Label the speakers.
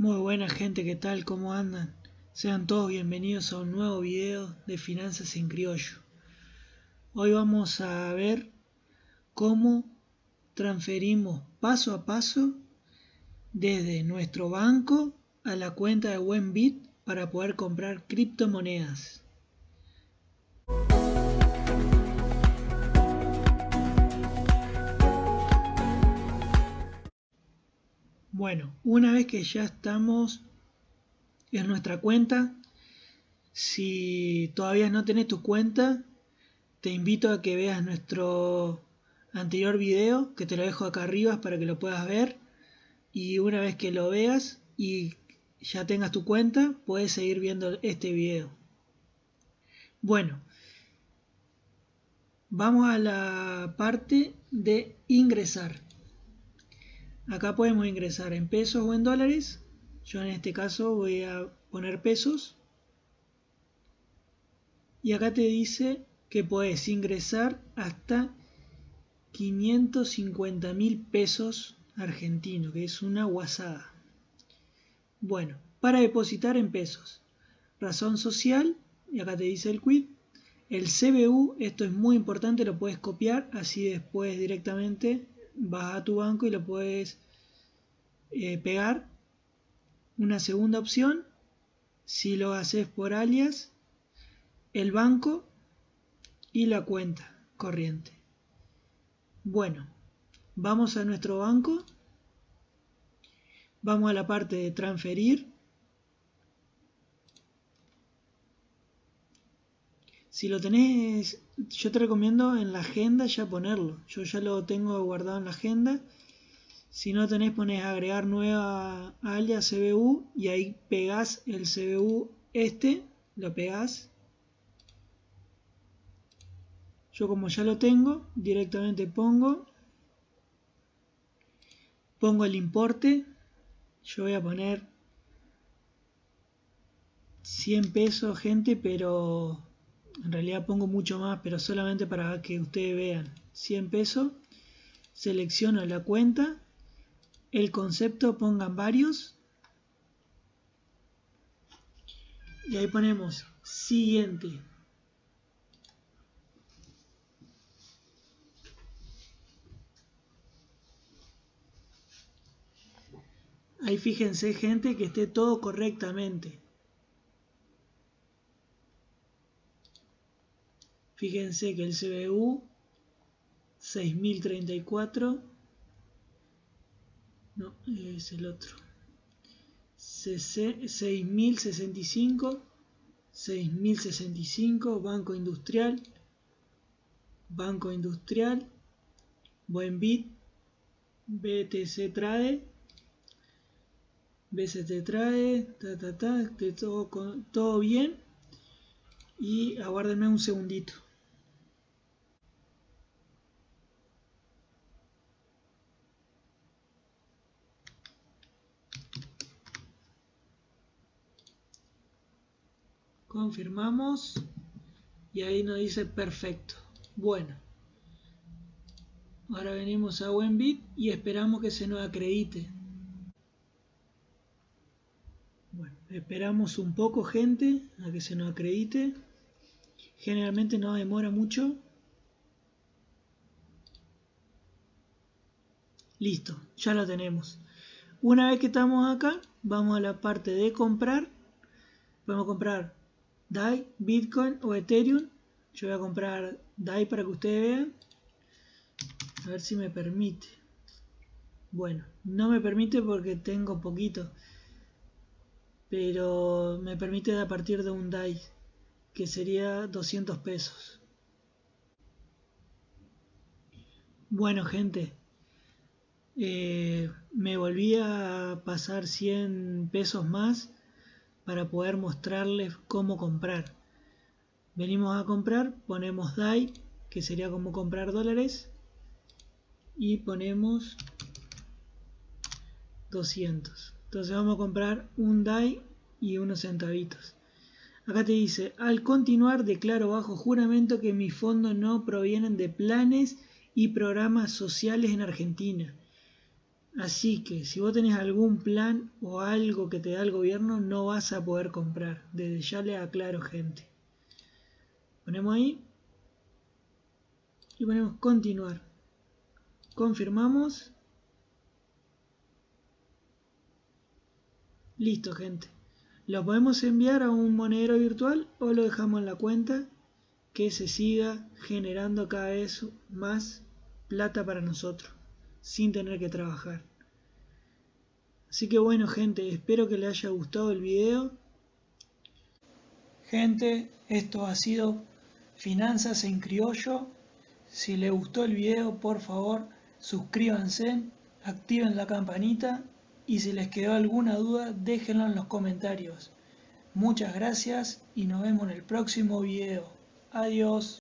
Speaker 1: Muy buena gente, ¿qué tal? ¿Cómo andan? Sean todos bienvenidos a un nuevo video de Finanzas en Criollo. Hoy vamos a ver cómo transferimos paso a paso desde nuestro banco a la cuenta de Wenbit para poder comprar criptomonedas. Bueno, una vez que ya estamos en nuestra cuenta, si todavía no tenés tu cuenta, te invito a que veas nuestro anterior video, que te lo dejo acá arriba para que lo puedas ver. Y una vez que lo veas y ya tengas tu cuenta, puedes seguir viendo este video. Bueno, vamos a la parte de ingresar. Acá podemos ingresar en pesos o en dólares. Yo en este caso voy a poner pesos. Y acá te dice que puedes ingresar hasta 550 mil pesos argentinos, que es una guasada. Bueno, para depositar en pesos. Razón social, y acá te dice el quid. El CBU, esto es muy importante, lo puedes copiar, así después directamente vas a tu banco y lo puedes eh, pegar. Una segunda opción, si lo haces por alias, el banco y la cuenta corriente. Bueno, vamos a nuestro banco, vamos a la parte de transferir. Si lo tenés, yo te recomiendo en la agenda ya ponerlo. Yo ya lo tengo guardado en la agenda si no tenés, pones agregar nueva alias CBU y ahí pegás el CBU este, lo pegás. Yo como ya lo tengo, directamente pongo, pongo el importe, yo voy a poner 100 pesos gente, pero en realidad pongo mucho más, pero solamente para que ustedes vean, 100 pesos, selecciono la cuenta el concepto pongan varios y ahí ponemos siguiente. Ahí fíjense gente que esté todo correctamente fíjense que el CBU 6034 no, es el otro. 6065, 6065, Banco Industrial, Banco Industrial, Buen Bit, BTC Trade, BCT Trade, ta ta ta, todo, todo bien. Y aguárdenme un segundito. Confirmamos y ahí nos dice perfecto. Bueno ahora venimos a Wenbit y esperamos que se nos acredite. Bueno esperamos un poco gente a que se nos acredite. Generalmente no demora mucho. Listo ya lo tenemos. Una vez que estamos acá vamos a la parte de comprar. Podemos comprar DAI, Bitcoin o Ethereum. Yo voy a comprar DAI para que ustedes vean. A ver si me permite. Bueno, no me permite porque tengo poquito. Pero me permite a partir de un DAI. Que sería 200 pesos. Bueno gente. Eh, me volví a pasar 100 pesos más para poder mostrarles cómo comprar. Venimos a comprar, ponemos DAI, que sería como comprar dólares, y ponemos 200. Entonces vamos a comprar un DAI y unos centavitos. Acá te dice, al continuar declaro bajo juramento que mis fondos no provienen de planes y programas sociales en Argentina, Así que si vos tenés algún plan o algo que te da el gobierno, no vas a poder comprar. Desde ya le aclaro, gente. Ponemos ahí. Y ponemos continuar. Confirmamos. Listo, gente. Lo podemos enviar a un monedero virtual o lo dejamos en la cuenta que se siga generando cada vez más plata para nosotros sin tener que trabajar. Así que bueno gente, espero que les haya gustado el video. Gente, esto ha sido Finanzas en Criollo. Si les gustó el video, por favor, suscríbanse, activen la campanita y si les quedó alguna duda, déjenlo en los comentarios. Muchas gracias y nos vemos en el próximo video. Adiós.